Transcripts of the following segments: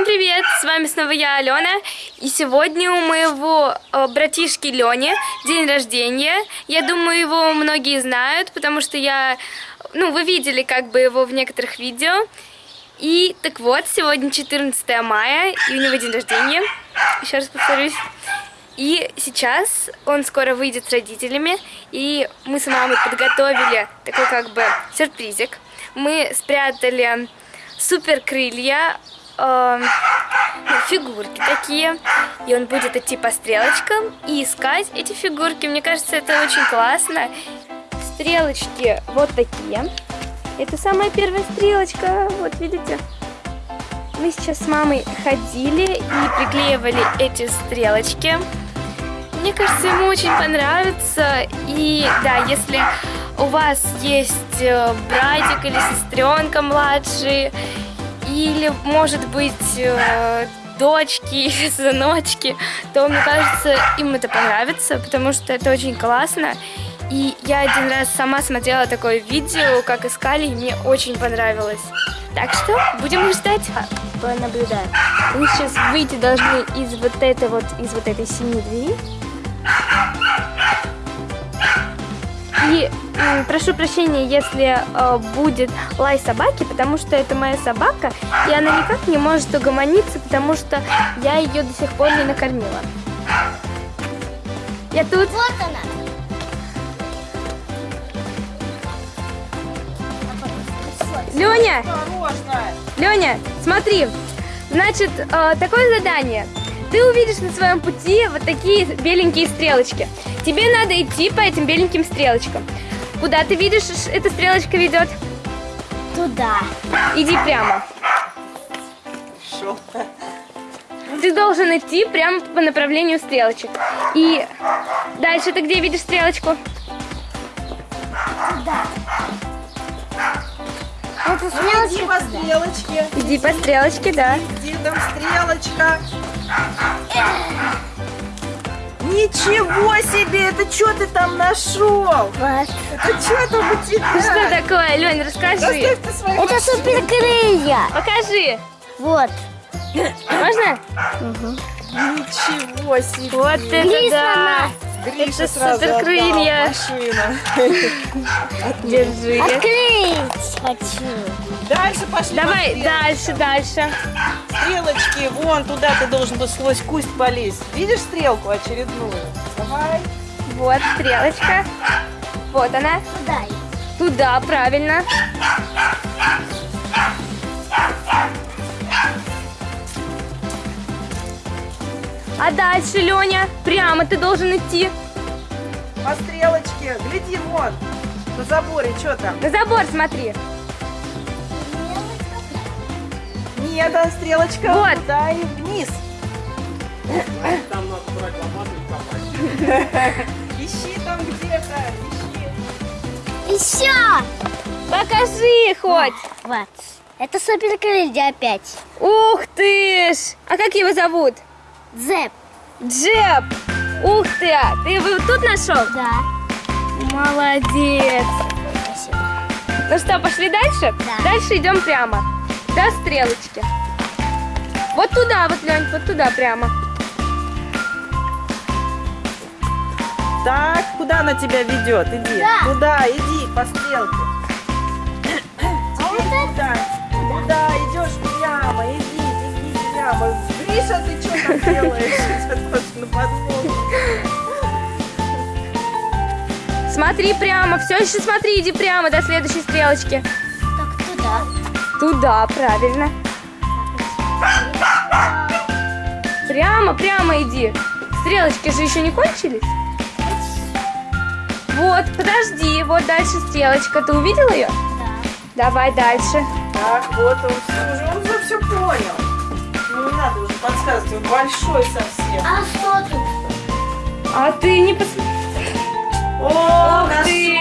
Всем привет! С вами снова я, Алена. И сегодня у моего э, братишки Лени день рождения. Я думаю, его многие знают, потому что я... Ну, вы видели как бы его в некоторых видео. И так вот, сегодня 14 мая, и у него день рождения. Еще раз повторюсь. И сейчас он скоро выйдет с родителями, и мы с мамой подготовили такой как бы сюрпризик. Мы спрятали супер крылья э, фигурки такие. И он будет идти по стрелочкам и искать эти фигурки. Мне кажется, это очень классно. Стрелочки вот такие. Это самая первая стрелочка. Вот видите? Мы сейчас с мамой ходили и приклеивали эти стрелочки. Мне кажется, ему очень понравится. И да, если у вас есть э, братик или сестренка младшие, или, может быть, э, дочки сыночки, то, мне кажется, им это понравится, потому что это очень классно. И я один раз сама смотрела такое видео, как искали, и мне очень понравилось. Так что будем ждать. А, понаблюдаем. Вы сейчас выйти должны из вот этой вот, из вот этой синей двери. И прошу прощения, если э, будет лай собаки, потому что это моя собака, и она никак не может угомониться, потому что я ее до сих пор не накормила. Я тут. Вот она. Леня! Леня, смотри. Значит, э, такое задание. Ты увидишь на своем пути вот такие беленькие стрелочки. Тебе надо идти по этим беленьким стрелочкам. Куда ты видишь, эта стрелочка ведет? Туда. Иди прямо. Шо? Ты должен идти прямо по направлению стрелочек. И дальше ты где видишь стрелочку? Туда. Это Иди стрелочка по туда. стрелочке. Иди по стрелочке, да. Где там стрелочка? Ничего себе! Это что ты там нашел? Вот. Это что там у тебя? Что такое, Лень, расскажи. Это машины. суперкрылья. Покажи. Вот. Можно? Ничего себе! Вот это Гриша да. Гриша это сразу суперкрылья. отдал машину. Держи. Открыть хочу. Дальше пошли. Давай дальше, дальше. Стрелочки, вон туда ты должен был сквозь куст полезть. Видишь стрелку очередную? Давай. Вот стрелочка. Вот она. Туда. Туда, правильно. А дальше, Леня, прямо ты должен идти. По стрелочке. Гляди, вон. На заборе, что там? На забор смотри. Нет, а стрелочка Вот. туда и вниз. Там надо брать лопату и копать. Ищи там где-то, ищи. Еще. Покажи хоть. Вот. Это суперкрылья опять. Ух ты ж. А как его зовут? Зэп. Джеб. Ух ты. а Ты его тут нашел? Да. Молодец. Спасибо. Ну что, пошли дальше? Да. Дальше идем прямо. До стрелочки. Вот туда, вот, Лень, вот туда прямо. Так, куда она тебя ведет? Иди. Да. Туда, иди, по стрелке. А вот это? Да. Туда идешь прямо, иди, иди прямо. Гриша, ты что там делаешь? На. Смотри прямо, все еще смотри, иди прямо до следующей стрелочки. Так туда. Туда, правильно. Прямо, прямо иди. Стрелочки же еще не кончились. Вот, подожди, вот дальше стрелочка. Ты увидел ее? Да. Давай дальше. Так, вот он уже, он уже все понял. Ну, не надо уже подсказывать, он большой совсем. А что тут? А ты не посмотри. О, ты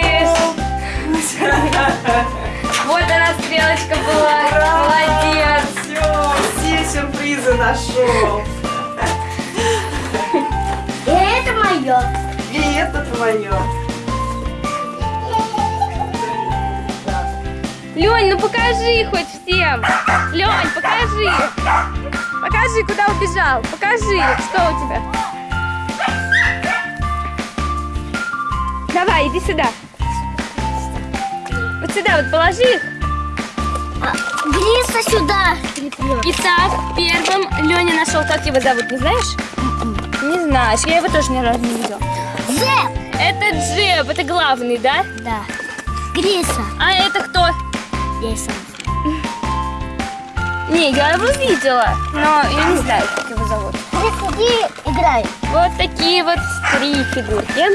нашел. Вот она стрелочка была. Ура! Молодец. Все, все сюрпризы нашел. И это мое. И это твое. Лень, ну покажи хоть всем. Лень, покажи. покажи, куда убежал. Покажи, что у тебя. Давай, иди сюда. Вот сюда вот положи их. А, Гриса сюда. Итак, первым Леня нашел, как его зовут, не знаешь? Не знаешь, я его тоже ни разу не видела. Зэп! Это Джеб, это главный, да? Да. Гриса. А это кто? Я и сам. Не, я его видела, но я не знаю, как его зовут. Гриса, иди играй. Вот такие вот три фигурки.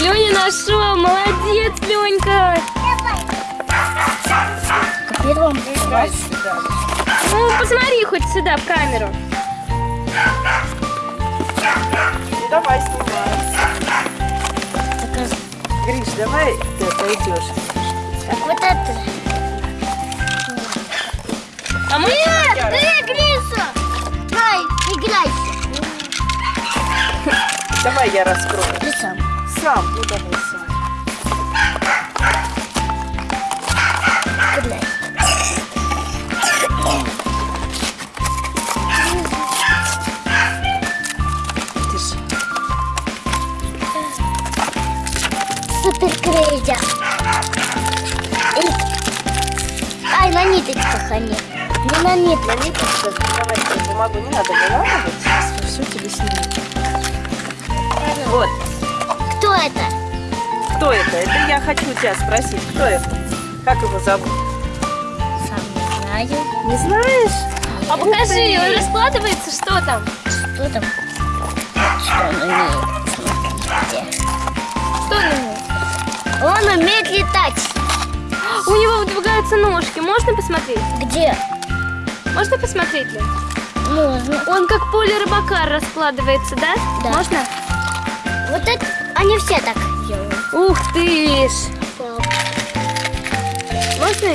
Леня нашел, молодец, Ленька. Первым. Ну, посмотри хоть сюда, в камеру. Ну, давай снимай. Гриш, давай ты пойдешь. Так вот это. Давай я раскрою. Ты сам. Сам, ну давай сам. Супер крейзер. Ай, на ниточках они. Не на ниточках. Давай ты бумагу не надо. Сейчас все тебе сниму. Вот. Кто это? Кто это? Это я хочу тебя спросить. Кто это? Как его зовут? Сам не знаю. Не знаешь? А покажи, он раскладывается, что там? Что там? Что он умеет? Смотрите. Что на нем? Он умеет летать. У него выдвигаются ножки, можно посмотреть? Где? Можно посмотреть, Лен? Можно. Он как поле рыбака раскладывается, да? Да. Можно? Вот это они все так делают. Ух ты ж! Можно?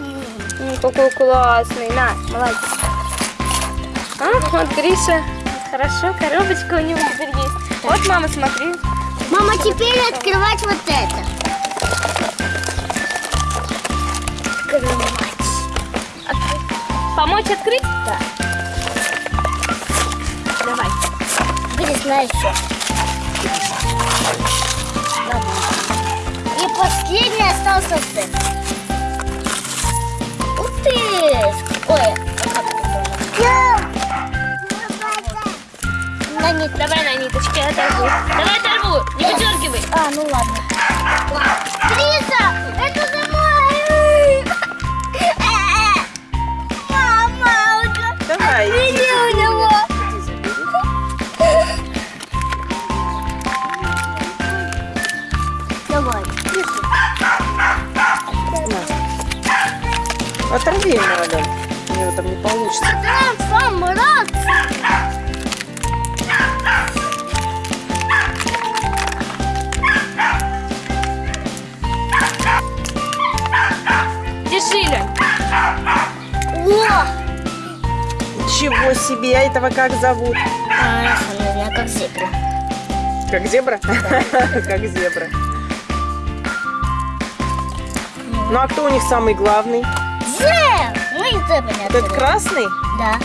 М, Какой классный, на, молодец. А, вот Гриша, хорошо, коробочка у него теперь есть. Вот, мама, смотри. Мама, теперь открывать вот это. Открывать. Помочь открыть? Да. Давай. Грис, на еще. И последний остался ты. Ух ты! Ой, а? На нет. Давай на ниточке оторву. Давай оторву, не выдергивай. А, ну ладно. Гриса, это за мой! Мама, Давай, Оторви ему, Ален. У него там не получится. Да, сам рад. Держи, Лен. О! Ничего себе, а этого как зовут? А, знаю, как зебра. Как зебра? Как зебра. Ну а кто у них самый главный? Зеб! Ну и зебра не Этот красный? Да.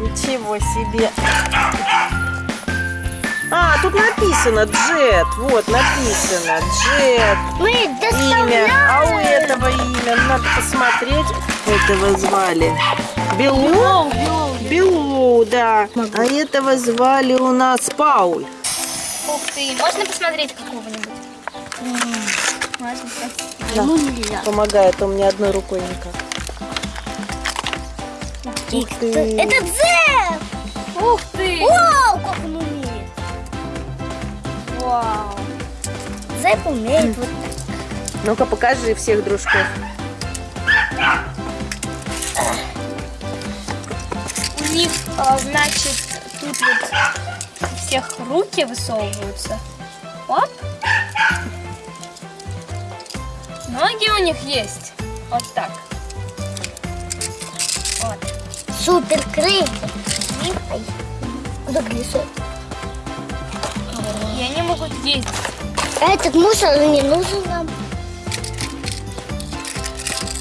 Ничего себе. А, тут написано Джет. Вот, написано Джет. Мы Имя. А у этого имя. Надо посмотреть. Этого звали. Белу? Белу, да. А этого звали у нас Пауль. Ух ты, можно посмотреть какого-нибудь? Можно. Да. Ну. Помогает он мне одной рукой никак. Ух ты. Это Зеб! Ух ты! Вау, как он умеет. Вау! Зеб умеет вот так. Ну-ка, покажи всех дружков. У них, а, значит, тут вот у всех руки высовываются. Оп. Ноги у них есть. Вот так. Вот. Супер крылья. Ай, Куда колесо? И они могут ездить. А Этот мусор не нужен нам.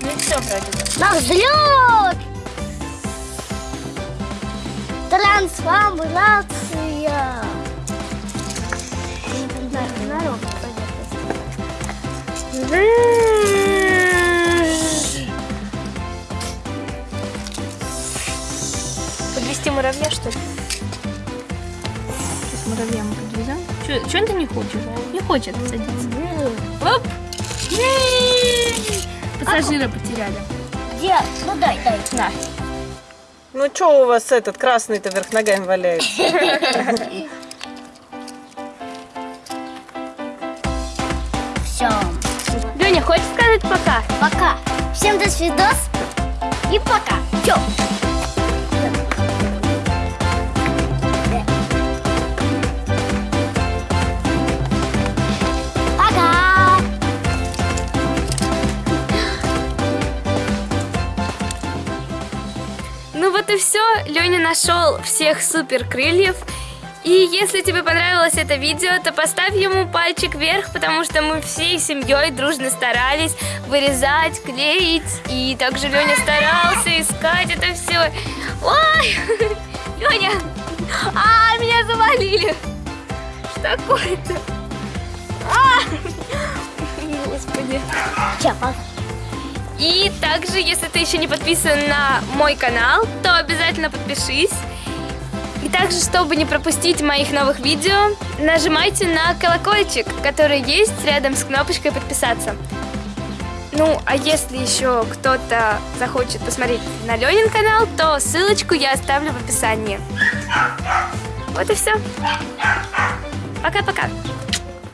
Ну и все вроде. На взлет! Трансформация. Не знаю, на ровной муравья, что ли? Сейчас муравья мы подвезем. Чего ты не хочешь? Не хочет садиться. Оп! Пассажира потеряли. Где? Ну дай, дай. На. Ну что у вас этот красный-то вверх ногами валяется? Все. Леня, хочешь сказать пока? Пока. Всем до свидос. И пока. Все. И все. Леня нашел всех супер крыльев. И если тебе понравилось это видео, то поставь ему пальчик вверх, потому что мы всей семьей дружно старались вырезать, клеить. И также Леня старался искать это все. Ой, Леня, а, меня завалили. Что такое-то? А, господи. Пока. И также, если ты еще не подписан на мой канал, то обязательно подпишись. И также, чтобы не пропустить моих новых видео, нажимайте на колокольчик, который есть рядом с кнопочкой подписаться. Ну, а если еще кто-то захочет посмотреть на Ленин канал, то ссылочку я оставлю в описании. Вот и все. Пока-пока.